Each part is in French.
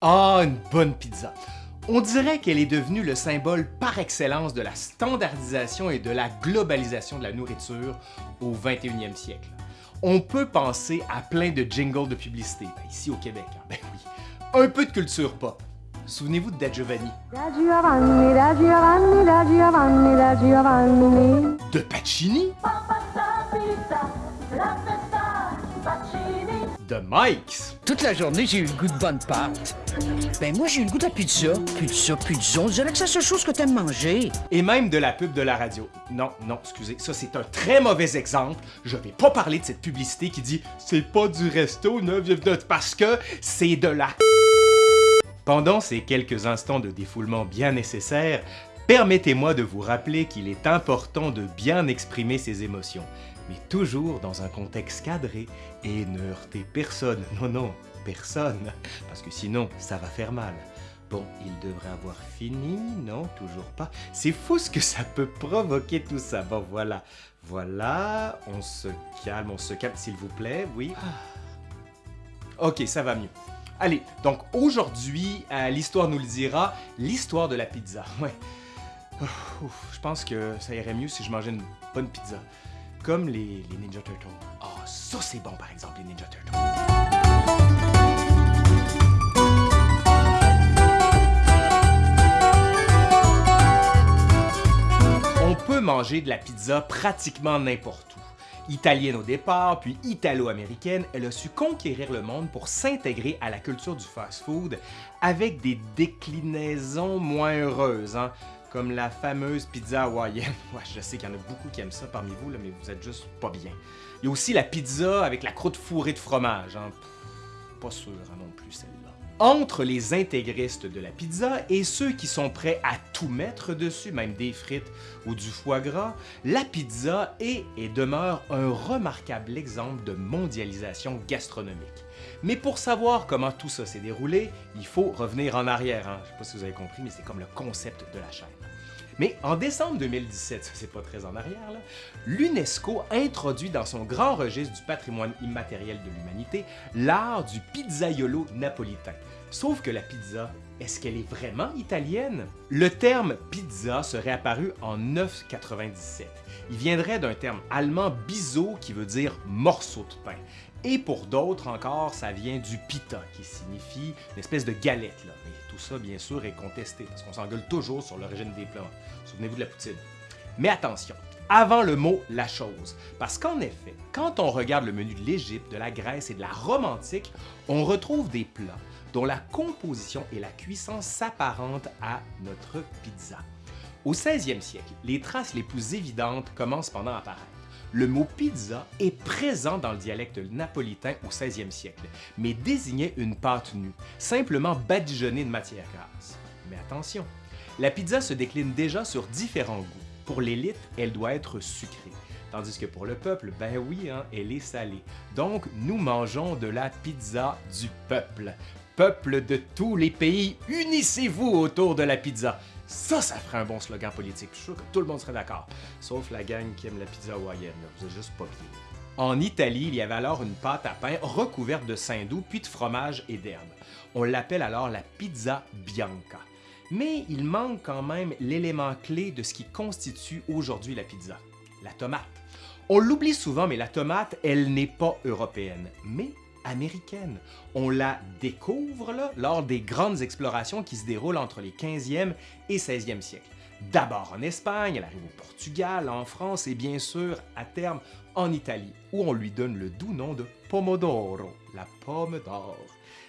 Ah, une bonne pizza! On dirait qu'elle est devenue le symbole par excellence de la standardisation et de la globalisation de la nourriture au 21e siècle. On peut penser à plein de jingles de publicité, ben, ici au Québec, hein. ben oui. Un peu de culture pop. Souvenez-vous de Da Giovanni. Da Giovanni, da Giovanni, da Giovanni, da Giovanni. De Pacini? De Mike's. Toute la journée, j'ai eu le goût de bonne pâte. Ben moi, j'ai eu le goût de la pizza. Pizza, pizza, on dirait que c'est la seule chose que t'aimes manger. Et même de la pub de la radio. Non, non, excusez, ça c'est un très mauvais exemple. Je vais pas parler de cette publicité qui dit « C'est pas du resto 9 parce que c'est de la Pendant ces quelques instants de défoulement bien nécessaires, permettez-moi de vous rappeler qu'il est important de bien exprimer ses émotions mais toujours dans un contexte cadré et ne heurter personne. Non, non, personne, parce que sinon, ça va faire mal. Bon, il devrait avoir fini, non, toujours pas. C'est fou ce que ça peut provoquer tout ça. Bon, voilà, voilà, on se calme, on se calme, s'il vous plaît, oui. Ok, ça va mieux. Allez, donc aujourd'hui, euh, l'histoire nous le dira, l'histoire de la pizza. Ouais. Je pense que ça irait mieux si je mangeais une bonne pizza. Comme les, Ninja Turtles. Ah, oh, ça c'est bon par exemple, les Ninja Turtles. On peut manger de la pizza pratiquement n'importe où. Italienne au départ, puis italo-américaine, elle a su conquérir le monde pour s'intégrer à la culture du fast-food avec des déclinaisons moins heureuses. Hein comme la fameuse pizza hawaïenne. Ouais, je sais qu'il y en a beaucoup qui aiment ça parmi vous, là, mais vous êtes juste pas bien. Il y a aussi la pizza avec la croûte fourrée de fromage. Hein. pas sûr hein, non plus celle-là. Entre les intégristes de la pizza et ceux qui sont prêts à tout mettre dessus, même des frites ou du foie gras, la pizza est et demeure un remarquable exemple de mondialisation gastronomique. Mais pour savoir comment tout ça s'est déroulé, il faut revenir en arrière. Hein. Je ne sais pas si vous avez compris, mais c'est comme le concept de la chaîne. Mais en décembre 2017, c'est pas très en arrière, l'UNESCO introduit dans son grand registre du patrimoine immatériel de l'humanité l'art du pizzaiolo napolitain. Sauf que la pizza, est-ce qu'elle est vraiment italienne? Le terme pizza serait apparu en 997. Il viendrait d'un terme allemand biseau qui veut dire morceau de pain. Et pour d'autres encore, ça vient du pita, qui signifie une espèce de galette. Mais tout ça, bien sûr, est contesté, parce qu'on s'engueule toujours sur l'origine des plats. Souvenez-vous de la poutine. Mais attention, avant le mot « la chose », parce qu'en effet, quand on regarde le menu de l'Égypte, de la Grèce et de la Rome antique, on retrouve des plats dont la composition et la cuisson s'apparentent à notre pizza. Au 16e siècle, les traces les plus évidentes commencent pendant à apparaître. Le mot pizza est présent dans le dialecte napolitain au 16e siècle, mais désignait une pâte nue, simplement badigeonnée de matière grasse. Mais attention, la pizza se décline déjà sur différents goûts. Pour l'élite, elle doit être sucrée, tandis que pour le peuple, ben oui, hein, elle est salée. Donc, nous mangeons de la pizza du peuple. Peuple de tous les pays, unissez-vous autour de la pizza. Ça, ça ferait un bon slogan politique. Je suis sûr que tout le monde serait d'accord. Sauf la gang qui aime la pizza hawaïenne. Vous êtes juste pas. En Italie, il y avait alors une pâte à pain recouverte de saindoux puis de fromage et d'herbes. On l'appelle alors la pizza bianca. Mais il manque quand même l'élément clé de ce qui constitue aujourd'hui la pizza, la tomate. On l'oublie souvent, mais la tomate, elle n'est pas européenne. Mais américaine. On la découvre lors des grandes explorations qui se déroulent entre les 15e et 16e siècles. D'abord en Espagne, elle arrive au Portugal, en France et bien sûr, à terme, en Italie, où on lui donne le doux nom de Pomodoro, la pomme d'or.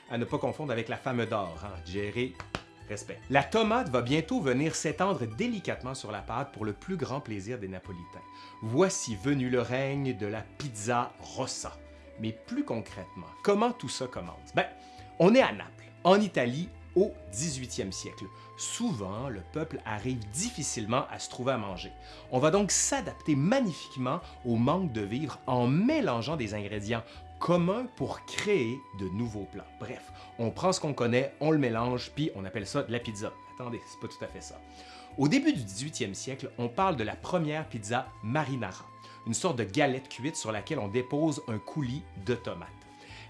À ne pas confondre avec la femme d'or, hein, Jerry, La tomate va bientôt venir s'étendre délicatement sur la pâte pour le plus grand plaisir des Napolitains. Voici venu le règne de la pizza rossa. Mais plus concrètement, comment tout ça commence? Ben, on est à Naples, en Italie, au 18e siècle. Souvent, le peuple arrive difficilement à se trouver à manger. On va donc s'adapter magnifiquement au manque de vivres en mélangeant des ingrédients communs pour créer de nouveaux plats. Bref, on prend ce qu'on connaît, on le mélange, puis on appelle ça de la pizza. Attendez, c'est pas tout à fait ça. Au début du 18e siècle, on parle de la première pizza marinara une sorte de galette cuite sur laquelle on dépose un coulis de tomates.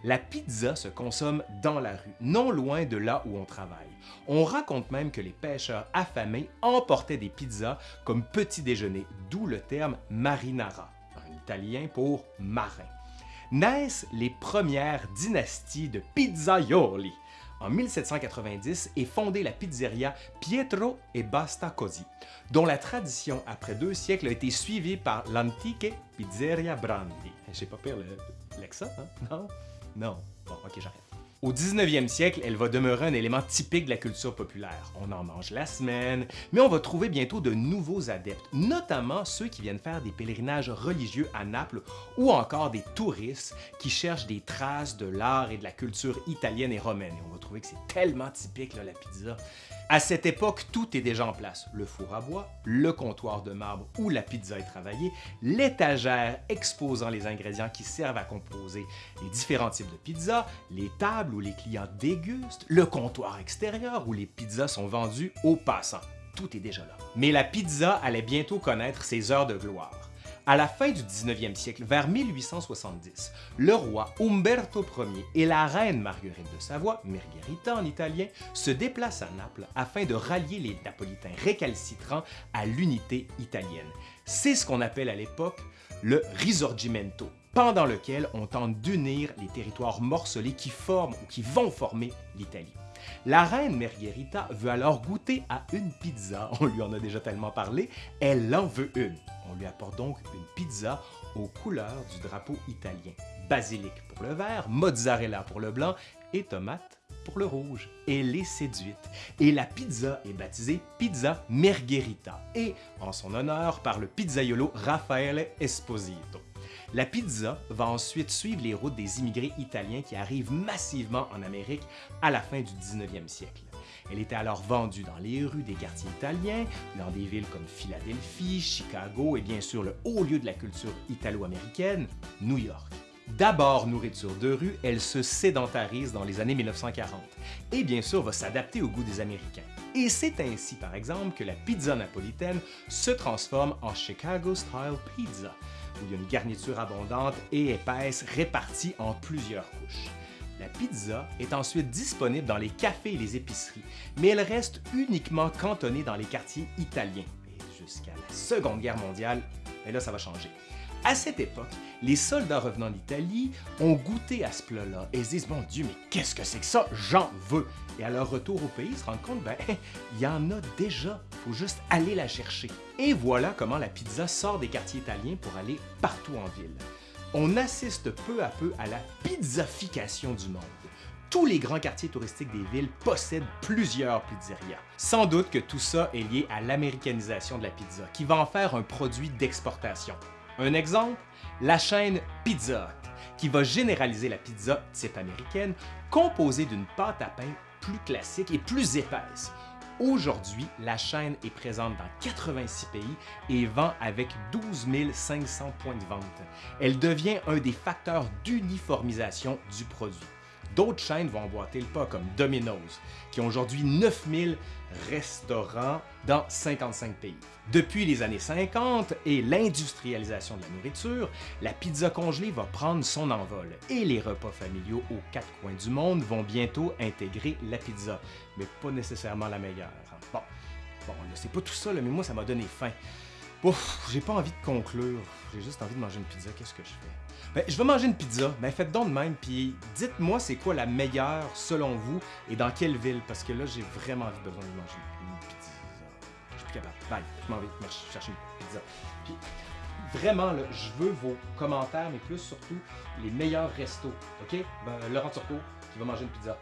La pizza se consomme dans la rue, non loin de là où on travaille. On raconte même que les pêcheurs affamés emportaient des pizzas comme petit déjeuner, d'où le terme marinara, en italien pour marin. Naissent les premières dynasties de pizzaioli. En 1790 est fondée la pizzeria Pietro e Basta Così, dont la tradition après deux siècles a été suivie par l'antique Pizzeria Brandi. J'ai pas peur l'accent, hein? Non? Non. Bon, ok, j'arrête. Au 19e siècle, elle va demeurer un élément typique de la culture populaire. On en mange la semaine, mais on va trouver bientôt de nouveaux adeptes, notamment ceux qui viennent faire des pèlerinages religieux à Naples ou encore des touristes qui cherchent des traces de l'art et de la culture italienne et romaine. On va trouver que c'est tellement typique, la pizza. À cette époque, tout est déjà en place. Le four à bois, le comptoir de marbre où la pizza est travaillée, l'étagère exposant les ingrédients qui servent à composer les différents types de pizza, les tables où les clients dégustent, le comptoir extérieur où les pizzas sont vendues aux passants. Tout est déjà là. Mais la pizza allait bientôt connaître ses heures de gloire. À la fin du 19e siècle, vers 1870, le roi Umberto Ier et la reine Marguerite de Savoie, Margherita en italien, se déplacent à Naples afin de rallier les Napolitains récalcitrants à l'unité italienne. C'est ce qu'on appelle à l'époque le Risorgimento, pendant lequel on tente d'unir les territoires morcelés qui forment ou qui vont former l'Italie. La reine Margherita veut alors goûter à une pizza, on lui en a déjà tellement parlé, elle en veut une. On lui apporte donc une pizza aux couleurs du drapeau italien. Basilic pour le vert, mozzarella pour le blanc et tomate pour le rouge. Elle est séduite et la pizza est baptisée Pizza Margherita et en son honneur par le pizzaiolo Raffaele Esposito. La pizza va ensuite suivre les routes des immigrés italiens qui arrivent massivement en Amérique à la fin du 19e siècle. Elle était alors vendue dans les rues des quartiers italiens, dans des villes comme Philadelphie, Chicago et bien sûr le haut lieu de la culture italo-américaine, New York. D'abord nourriture de rue, elle se sédentarise dans les années 1940 et bien sûr va s'adapter au goût des Américains. Et c'est ainsi par exemple que la pizza napolitaine se transforme en Chicago Style Pizza, où il y a une garniture abondante et épaisse répartie en plusieurs couches. La pizza est ensuite disponible dans les cafés et les épiceries, mais elle reste uniquement cantonnée dans les quartiers italiens. Jusqu'à la Seconde Guerre mondiale, mais là ça va changer. À cette époque, les soldats revenant d'Italie ont goûté à ce plat-là et se disent « Mon Dieu, mais qu'est-ce que c'est que ça? J'en veux! » Et à leur retour au pays, ils se rendent compte, ben, il y en a déjà, faut juste aller la chercher. Et voilà comment la pizza sort des quartiers italiens pour aller partout en ville. On assiste peu à peu à la pizzafication du monde tous les grands quartiers touristiques des villes possèdent plusieurs pizzerias. Sans doute que tout ça est lié à l'américanisation de la pizza, qui va en faire un produit d'exportation. Un exemple, la chaîne Pizza Hut, qui va généraliser la pizza type américaine, composée d'une pâte à pain plus classique et plus épaisse. Aujourd'hui, la chaîne est présente dans 86 pays et vend avec 12 500 points de vente. Elle devient un des facteurs d'uniformisation du produit. D'autres chaînes vont emboîter le pas, comme Domino's, qui ont aujourd'hui 9000 restaurants dans 55 pays. Depuis les années 50 et l'industrialisation de la nourriture, la pizza congelée va prendre son envol et les repas familiaux aux quatre coins du monde vont bientôt intégrer la pizza, mais pas nécessairement la meilleure. Bon, bon c'est pas tout ça, mais moi ça m'a donné faim. Ouf, j'ai pas envie de conclure, j'ai juste envie de manger une pizza, qu'est-ce que je fais? Ben, je vais manger une pizza, ben faites donc de même, puis dites-moi c'est quoi la meilleure selon vous et dans quelle ville, parce que là j'ai vraiment envie besoin de manger une pizza. Je suis plus capable. Bye, je m'en vais chercher une pizza. Puis vraiment, là, je veux vos commentaires, mais plus surtout les meilleurs restos, ok? Ben, Laurent Turcot qui va manger une pizza.